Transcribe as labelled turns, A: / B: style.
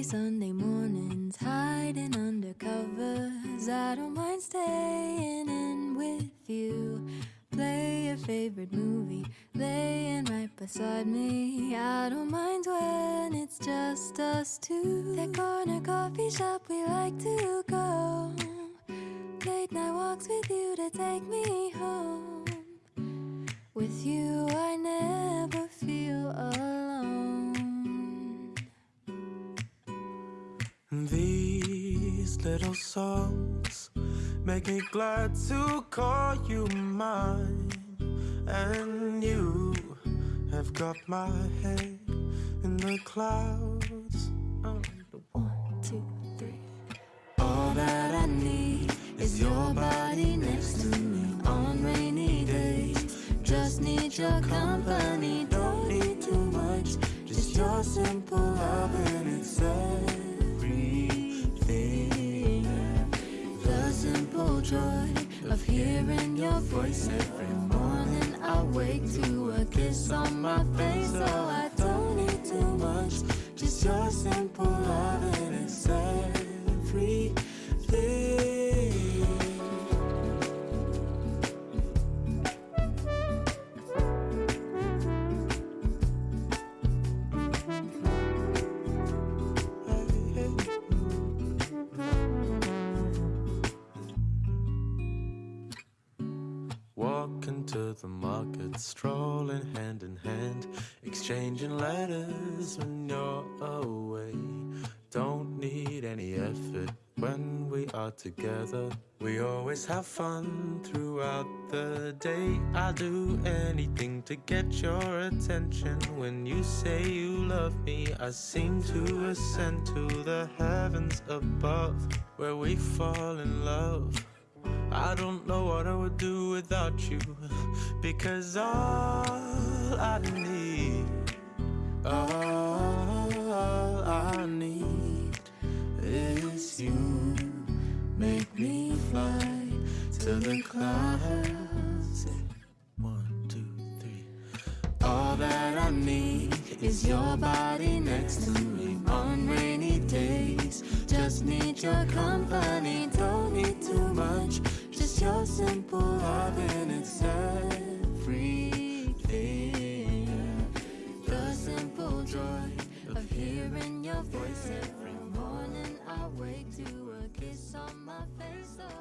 A: Sunday mornings, hiding under covers. I don't mind staying in with you. Play your favorite movie, laying right beside me. I don't mind when it's just us two. That corner coffee shop we like to go. Late night walks with you to take me home. With you,
B: These little songs make me glad to call you mine. And you have got my head in the clouds. One,
A: two, three. All that I need is your body next to me on rainy days. Just need your company, Don't need too much, just your simple love and joy of hearing your voice every morning. I wake to a kiss on my face, so I don't need too much. Just your simple love and it's
B: Walking to the market, strolling hand in hand, exchanging letters when you're away. Don't need any effort when we are together. We always have fun throughout the day. I'll do anything to get your attention. When you say you love me, I seem to ascend to the heavens above, where we fall in love. I don't know what I would do without you because all I need, all I need
A: is you. Make me fly to the clouds.
B: One, two, three.
A: All that I need is your body next to me on rainy days. Just need your company, simple love and it's everything. The simple joy of hearing your voice every morning. I wake to a kiss on my face.